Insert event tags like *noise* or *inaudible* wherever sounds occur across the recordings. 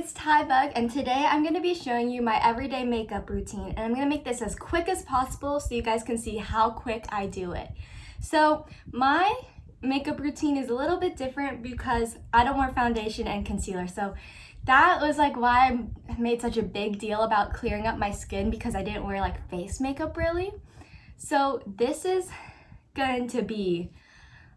it's Ty Bug and today I'm going to be showing you my everyday makeup routine and I'm going to make this as quick as possible so you guys can see how quick I do it. So my makeup routine is a little bit different because I don't wear foundation and concealer so that was like why I made such a big deal about clearing up my skin because I didn't wear like face makeup really. So this is going to be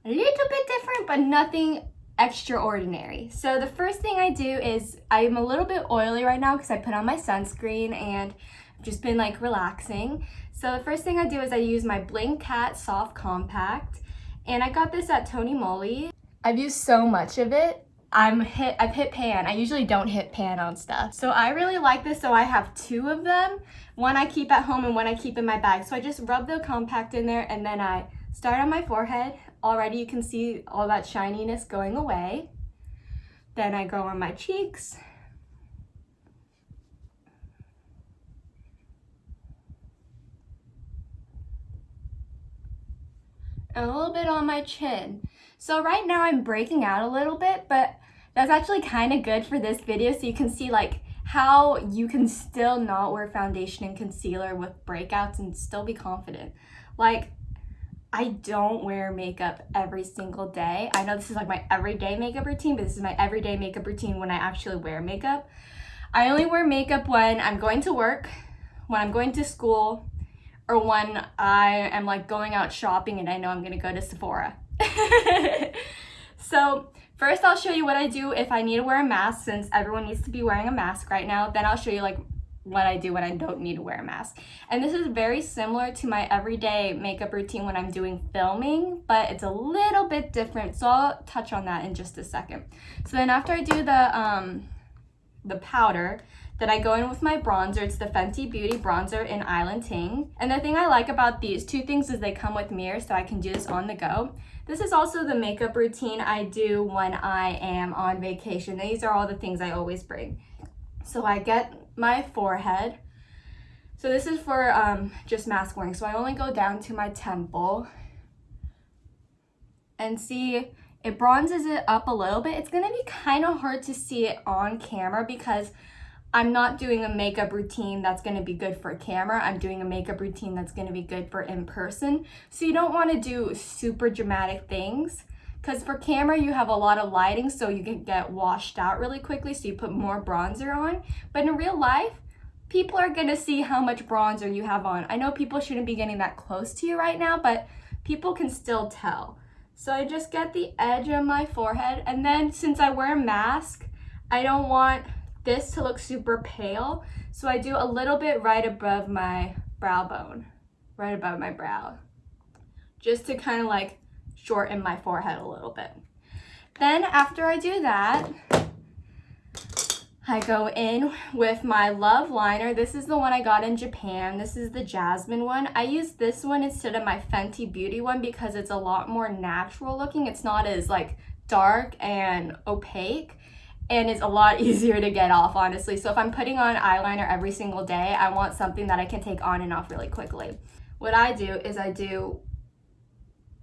a little bit different but nothing extraordinary. So the first thing I do is I'm a little bit oily right now because I put on my sunscreen and I've just been like relaxing. So the first thing I do is I use my Bling Cat Soft Compact and I got this at Tony Moly. I've used so much of it. I'm hit, I've hit pan. I usually don't hit pan on stuff. So I really like this, so I have two of them. One I keep at home and one I keep in my bag. So I just rub the compact in there and then I start on my forehead already you can see all that shininess going away. Then I go on my cheeks. And a little bit on my chin. So right now I'm breaking out a little bit, but that's actually kind of good for this video so you can see like how you can still not wear foundation and concealer with breakouts and still be confident. Like I don't wear makeup every single day. I know this is like my everyday makeup routine, but this is my everyday makeup routine when I actually wear makeup. I only wear makeup when I'm going to work, when I'm going to school, or when I am like going out shopping and I know I'm gonna go to Sephora. *laughs* so first I'll show you what I do if I need to wear a mask since everyone needs to be wearing a mask right now. Then I'll show you like what I do when I don't need to wear a mask. And this is very similar to my everyday makeup routine when I'm doing filming, but it's a little bit different. So I'll touch on that in just a second. So then after I do the, um, the powder, then I go in with my bronzer. It's the Fenty Beauty bronzer in Island Ting. And the thing I like about these two things is they come with mirrors so I can do this on the go. This is also the makeup routine I do when I am on vacation. These are all the things I always bring. So I get my forehead. So this is for um, just mask wearing. So I only go down to my temple and see it bronzes it up a little bit. It's gonna be kind of hard to see it on camera because I'm not doing a makeup routine that's gonna be good for camera. I'm doing a makeup routine that's gonna be good for in person. So you don't wanna do super dramatic things because for camera, you have a lot of lighting, so you can get washed out really quickly, so you put more bronzer on. But in real life, people are gonna see how much bronzer you have on. I know people shouldn't be getting that close to you right now, but people can still tell. So I just get the edge of my forehead, and then since I wear a mask, I don't want this to look super pale, so I do a little bit right above my brow bone, right above my brow, just to kind of like shorten my forehead a little bit. Then after I do that, I go in with my Love Liner. This is the one I got in Japan. This is the Jasmine one. I use this one instead of my Fenty Beauty one because it's a lot more natural looking. It's not as like dark and opaque and it's a lot *laughs* easier to get off honestly. So if I'm putting on eyeliner every single day, I want something that I can take on and off really quickly. What I do is I do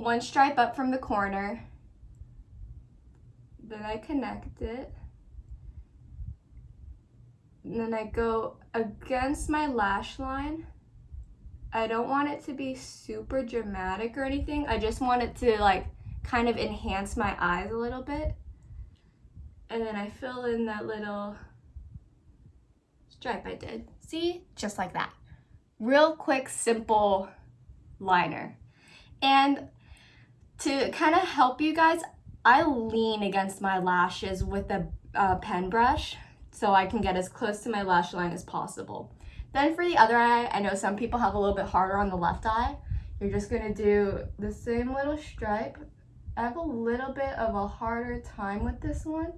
one stripe up from the corner. Then I connect it. And then I go against my lash line. I don't want it to be super dramatic or anything. I just want it to like kind of enhance my eyes a little bit. And then I fill in that little stripe I did. See? Just like that. Real quick, simple liner. And to kind of help you guys, I lean against my lashes with a pen brush so I can get as close to my lash line as possible. Then for the other eye, I know some people have a little bit harder on the left eye. You're just gonna do the same little stripe. I have a little bit of a harder time with this one.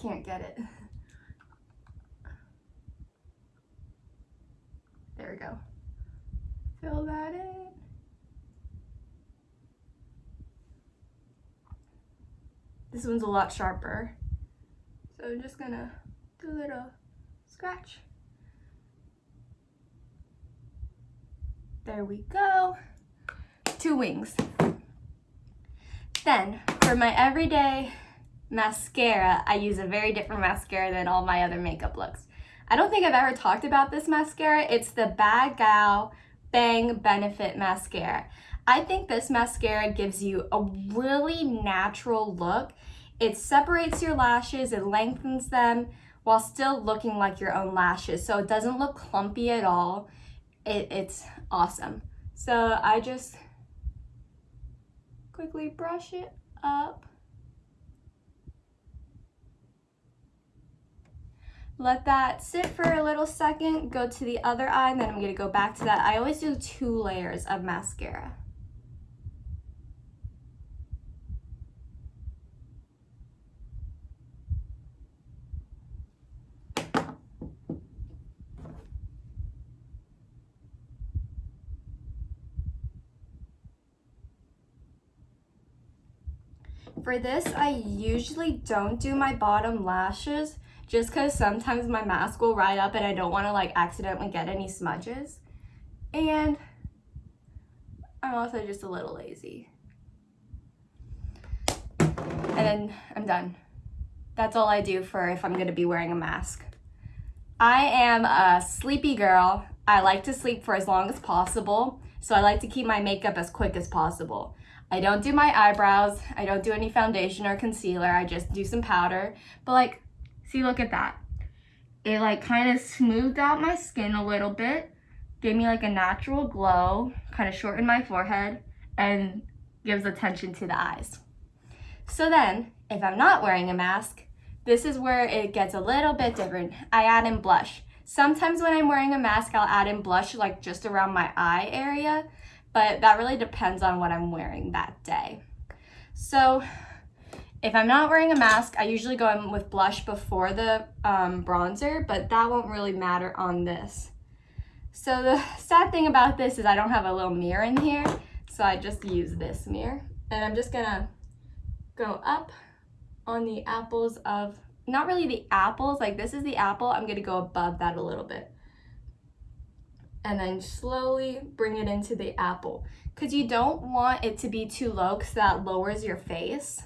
Can't get it. There we go. Fill that in. This one's a lot sharper. So I'm just gonna do a little scratch. There we go. Two wings. Then, for my everyday mascara, I use a very different mascara than all my other makeup looks. I don't think I've ever talked about this mascara. It's the Bad Gal Bang Benefit Mascara. I think this mascara gives you a really natural look. It separates your lashes, it lengthens them while still looking like your own lashes. So it doesn't look clumpy at all. It, it's awesome. So I just quickly brush it up. Let that sit for a little second, go to the other eye, and then I'm gonna go back to that. I always do two layers of mascara. For this, I usually don't do my bottom lashes just because sometimes my mask will ride up and I don't want to like accidentally get any smudges. And I'm also just a little lazy. And then I'm done. That's all I do for if I'm going to be wearing a mask. I am a sleepy girl. I like to sleep for as long as possible. So I like to keep my makeup as quick as possible. I don't do my eyebrows. I don't do any foundation or concealer. I just do some powder. But like See, look at that. It like kind of smoothed out my skin a little bit, gave me like a natural glow, kind of shortened my forehead, and gives attention to the eyes. So then, if I'm not wearing a mask, this is where it gets a little bit different. I add in blush. Sometimes when I'm wearing a mask, I'll add in blush like just around my eye area, but that really depends on what I'm wearing that day. So if I'm not wearing a mask, I usually go in with blush before the um, bronzer, but that won't really matter on this. So the *laughs* sad thing about this is I don't have a little mirror in here, so I just use this mirror. And I'm just gonna go up on the apples of, not really the apples, like this is the apple, I'm gonna go above that a little bit. And then slowly bring it into the apple. Cause you don't want it to be too low because that lowers your face.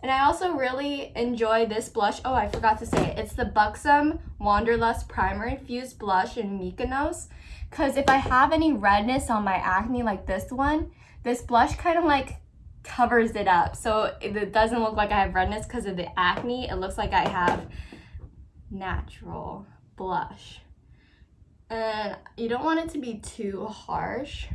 And I also really enjoy this blush. Oh, I forgot to say it. It's the Buxom Wanderlust Primer Infused Blush in Mykonos. Because if I have any redness on my acne like this one, this blush kind of like covers it up. So it doesn't look like I have redness because of the acne. It looks like I have natural blush. And you don't want it to be too harsh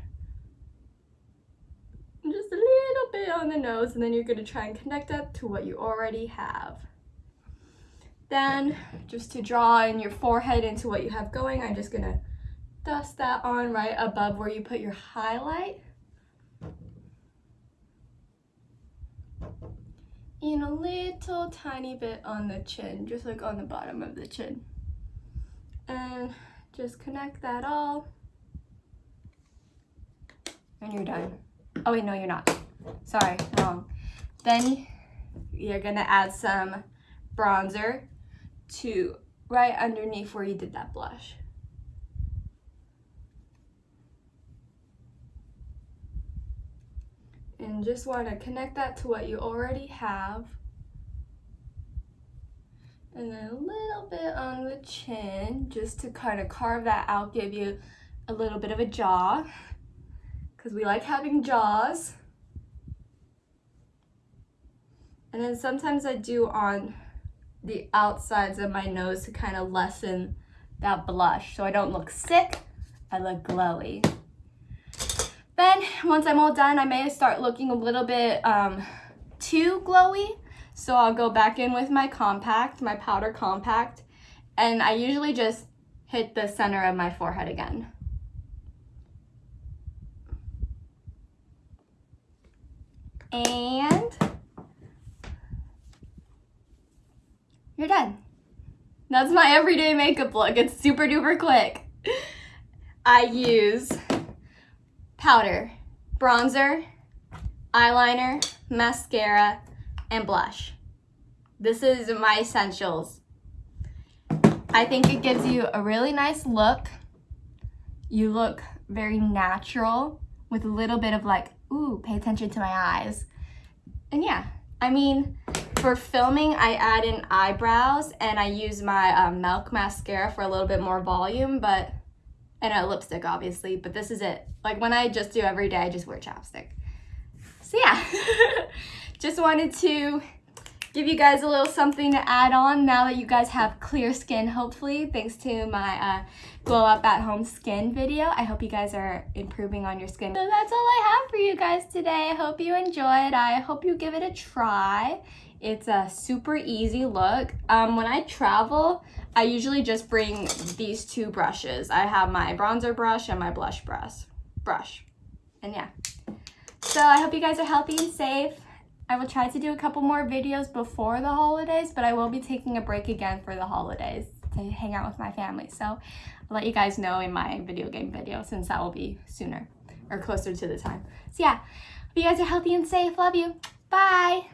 just a little bit on the nose and then you're going to try and connect that to what you already have. Then just to draw in your forehead into what you have going, I'm just going to dust that on right above where you put your highlight. And a little tiny bit on the chin, just like on the bottom of the chin. And just connect that all. And you're done. Oh wait, no, you're not. Sorry, wrong. Then you're gonna add some bronzer to right underneath where you did that blush. And just want to connect that to what you already have. And then a little bit on the chin, just to kind of carve that out, give you a little bit of a jaw because we like having jaws. And then sometimes I do on the outsides of my nose to kind of lessen that blush so I don't look sick, I look glowy. Then once I'm all done, I may start looking a little bit um, too glowy. So I'll go back in with my compact, my powder compact, and I usually just hit the center of my forehead again. And you're done. That's my everyday makeup look. It's super duper quick. I use powder, bronzer, eyeliner, mascara, and blush. This is my essentials. I think it gives you a really nice look. You look very natural with a little bit of like, ooh, pay attention to my eyes. And yeah, I mean, for filming, I add in eyebrows and I use my um, Milk mascara for a little bit more volume, but, and a lipstick obviously, but this is it. Like when I just do every day, I just wear chapstick. So yeah, *laughs* just wanted to give you guys a little something to add on now that you guys have clear skin, hopefully, thanks to my uh, glow up at home skin video. I hope you guys are improving on your skin. So that's all I have for you guys today. I hope you enjoyed. I hope you give it a try. It's a super easy look. Um, when I travel, I usually just bring these two brushes. I have my bronzer brush and my blush brush. brush. And yeah. So I hope you guys are healthy and safe. I will try to do a couple more videos before the holidays, but I will be taking a break again for the holidays to hang out with my family. So I'll let you guys know in my video game video since that will be sooner or closer to the time. So yeah, hope you guys are healthy and safe. Love you. Bye.